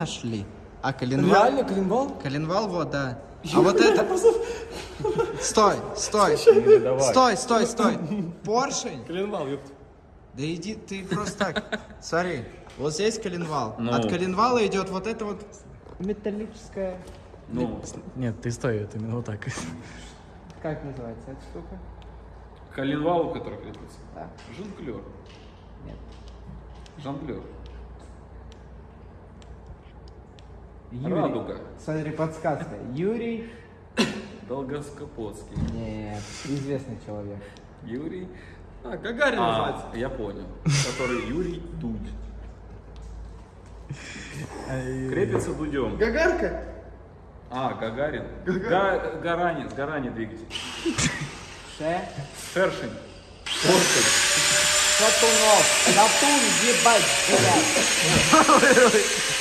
нашли. А коленвал? Реально, коленвал? Коленвал, вот, да. А вот это... Стой, стой. Стой, стой, стой. Поршень? Коленвал, ёпта. Да иди, ты просто так. Смотри, вот здесь коленвал. Ну. От коленвала идет вот это вот металлическая... Ну, Нет, ты стой, это именно вот так. Как называется эта штука? коленвал, который крепится. Да. Жонглер. Нет. Жонглер. Юрий. Радуга. Смотри, подсказка. Юрий... Долгоскопотский. Нет, известный человек. Юрий. А, Гагарин А, называется. я понял. Который Юрий Дудь. Крепится дудем. Гагарка? А, Гагарин. Га- Гарани, Гарани двигатель. Ше... Шершень. Поршень. Шатунов. Шатун, ебать, блядь.